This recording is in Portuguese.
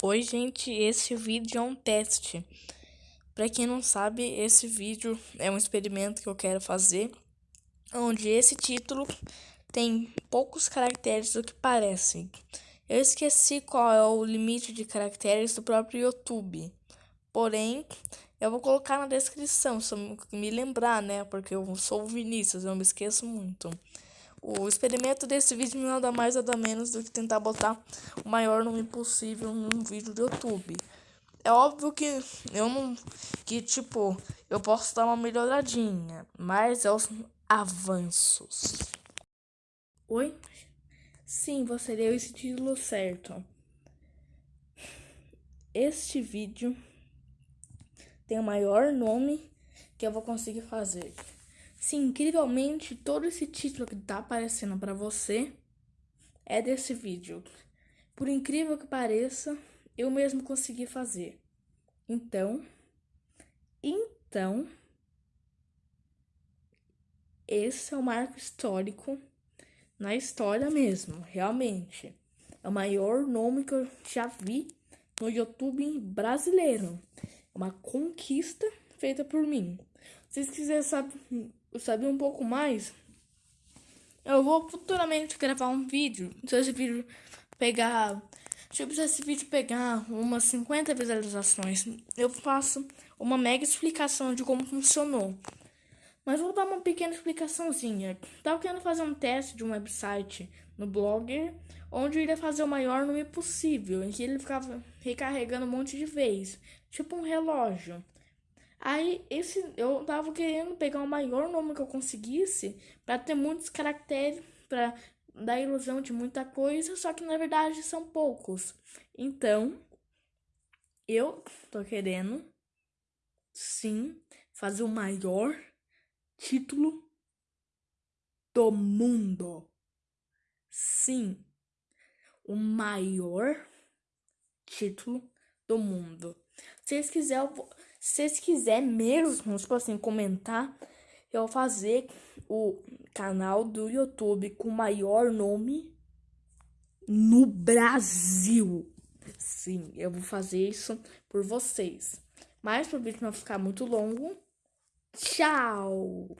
Oi, gente, esse vídeo é um teste. Para quem não sabe, esse vídeo é um experimento que eu quero fazer, onde esse título tem poucos caracteres do que parece. Eu esqueci qual é o limite de caracteres do próprio YouTube. Porém, eu vou colocar na descrição, se eu me lembrar, né? Porque eu sou o Vinícius, eu me esqueço muito. O experimento desse vídeo nada mais nada menos do que tentar botar o maior nome possível num vídeo do YouTube. É óbvio que eu não. Que tipo, eu posso dar uma melhoradinha, mas é os avanços. Oi? Sim, você deu esse título certo. Este vídeo tem o maior nome que eu vou conseguir fazer. Sim, incrivelmente, todo esse título que tá aparecendo para você é desse vídeo. Por incrível que pareça, eu mesmo consegui fazer. Então, então, esse é o marco histórico na história mesmo, realmente. É o maior nome que eu já vi no YouTube brasileiro. É uma conquista feita por mim. Se vocês quiserem saber saber um pouco mais, eu vou futuramente gravar um vídeo. Se esse vídeo pegar. Tipo, se esse vídeo pegar umas 50 visualizações, eu faço uma mega explicação de como funcionou. Mas vou dar uma pequena explicaçãozinha. Tava querendo fazer um teste de um website no Blogger, onde eu iria fazer o maior número possível, em que ele ficava recarregando um monte de vezes, tipo um relógio. Aí esse eu tava querendo pegar o maior nome que eu conseguisse para ter muitos caracteres para dar ilusão de muita coisa, só que na verdade são poucos. Então, eu tô querendo sim fazer o maior título do mundo. Sim, o maior título do mundo. Se vocês quiserem, se vocês quiserem mesmo, tipo assim, comentar, eu vou fazer o canal do YouTube com o maior nome no Brasil. Sim, eu vou fazer isso por vocês. Mas para o vídeo não ficar muito longo, tchau!